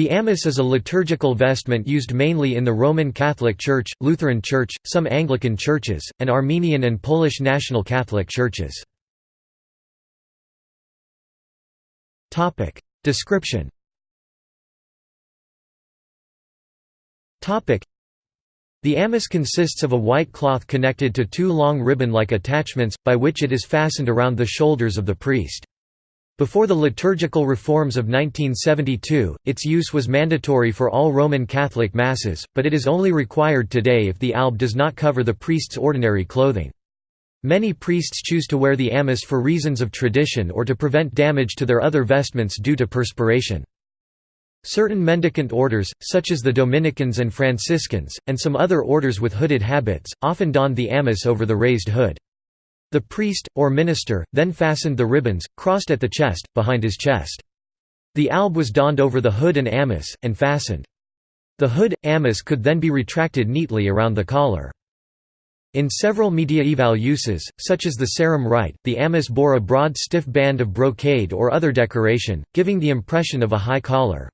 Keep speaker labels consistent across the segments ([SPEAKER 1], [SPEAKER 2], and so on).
[SPEAKER 1] The amice is a liturgical vestment used mainly in the Roman Catholic Church, Lutheran Church, some Anglican churches, and Armenian and Polish National Catholic churches. Description The amice consists of a white cloth connected to two long ribbon-like attachments, by which it is fastened around the shoulders of the priest. Before the liturgical reforms of 1972, its use was mandatory for all Roman Catholic Masses, but it is only required today if the alb does not cover the priest's ordinary clothing. Many priests choose to wear the amice for reasons of tradition or to prevent damage to their other vestments due to perspiration. Certain mendicant orders, such as the Dominicans and Franciscans, and some other orders with hooded habits, often donned the amice over the raised hood. The priest, or minister, then fastened the ribbons, crossed at the chest, behind his chest. The alb was donned over the hood and amice, and fastened. The hood, amice could then be retracted neatly around the collar. In several mediaeval uses, such as the Sarum Rite, the amice bore a broad stiff band of brocade or other decoration, giving the impression of a high collar.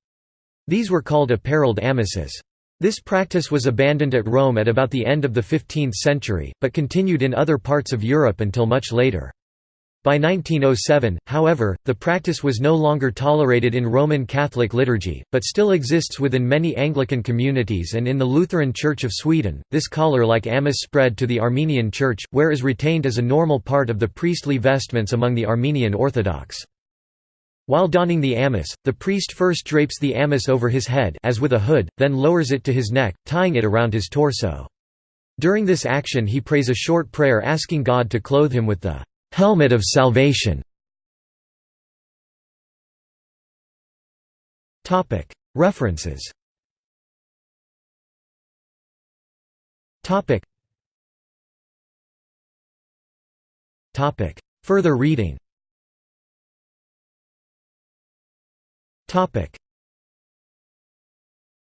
[SPEAKER 1] These were called apparelled amices. This practice was abandoned at Rome at about the end of the 15th century, but continued in other parts of Europe until much later. By 1907, however, the practice was no longer tolerated in Roman Catholic liturgy, but still exists within many Anglican communities and in the Lutheran Church of Sweden. This collar like amice spread to the Armenian Church, where is retained as a normal part of the priestly vestments among the Armenian Orthodox. While donning the amice, the priest first drapes the amice over his head as with a hood, then lowers it to his neck, tying it around his torso. During this action he prays a short prayer asking God to clothe him with the «helmet of salvation». References. Further reading Topic